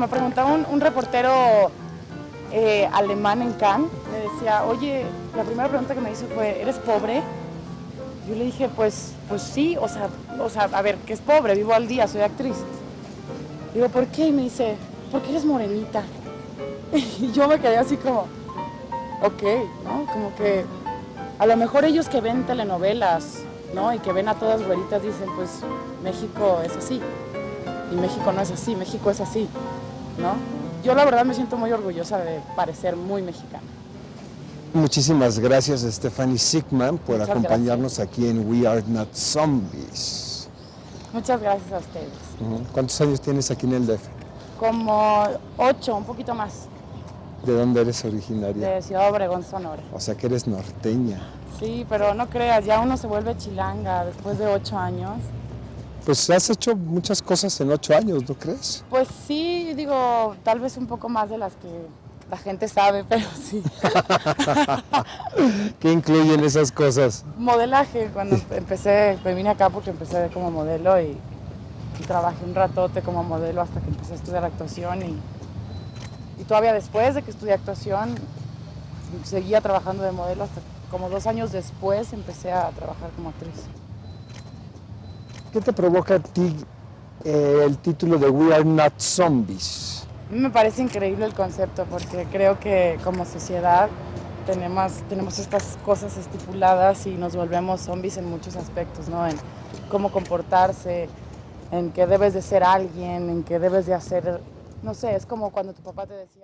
me preguntaba un, reportero eh, alemán en Cannes, me decía, oye, la primera pregunta que me hizo fue, ¿eres pobre? Yo le dije, pues, pues sí, o sea, o sea, a ver, que es pobre, vivo al día, soy actriz. Digo, ¿por qué? Y me dice, porque eres morenita. Y yo me quedé así como, ok, ¿no? Como que a lo mejor ellos que ven telenovelas, ¿no? Y que ven a todas güeritas dicen, pues México es así. Y México no es así, México es así, ¿no? Yo la verdad me siento muy orgullosa de parecer muy mexicana. Muchísimas gracias Stephanie Sigman por Muchas acompañarnos aquí en We Are Not Zombies. Muchas gracias a ustedes. ¿Cuántos años tienes aquí en el DF? Como ocho, un poquito más, ¿De dónde eres originaria? de Ciudad Obregón, Sonora. O sea que eres norteña. Sí, pero no creas, ya uno se vuelve chilanga después de ocho años. Pues has hecho muchas cosas en ocho años, ¿no crees? Pues sí, digo, tal vez un poco más de las que la gente sabe, pero sí. ¿Qué incluyen esas cosas? Modelaje, cuando empecé, me vine acá porque empecé como modelo y, y trabajé un ratote como modelo hasta que empecé a estudiar actuación y, y todavía después de que estudié actuación seguía trabajando de modelo hasta como dos años después empecé a trabajar como actriz. ¿Qué te provoca a ti eh, el título de We Are Not Zombies? Me parece increíble el concepto porque creo que como sociedad tenemos, tenemos estas cosas estipuladas y nos volvemos zombies en muchos aspectos, ¿no? En cómo comportarse, en que debes de ser alguien, en que debes de hacer, no sé, es como cuando tu papá te decía...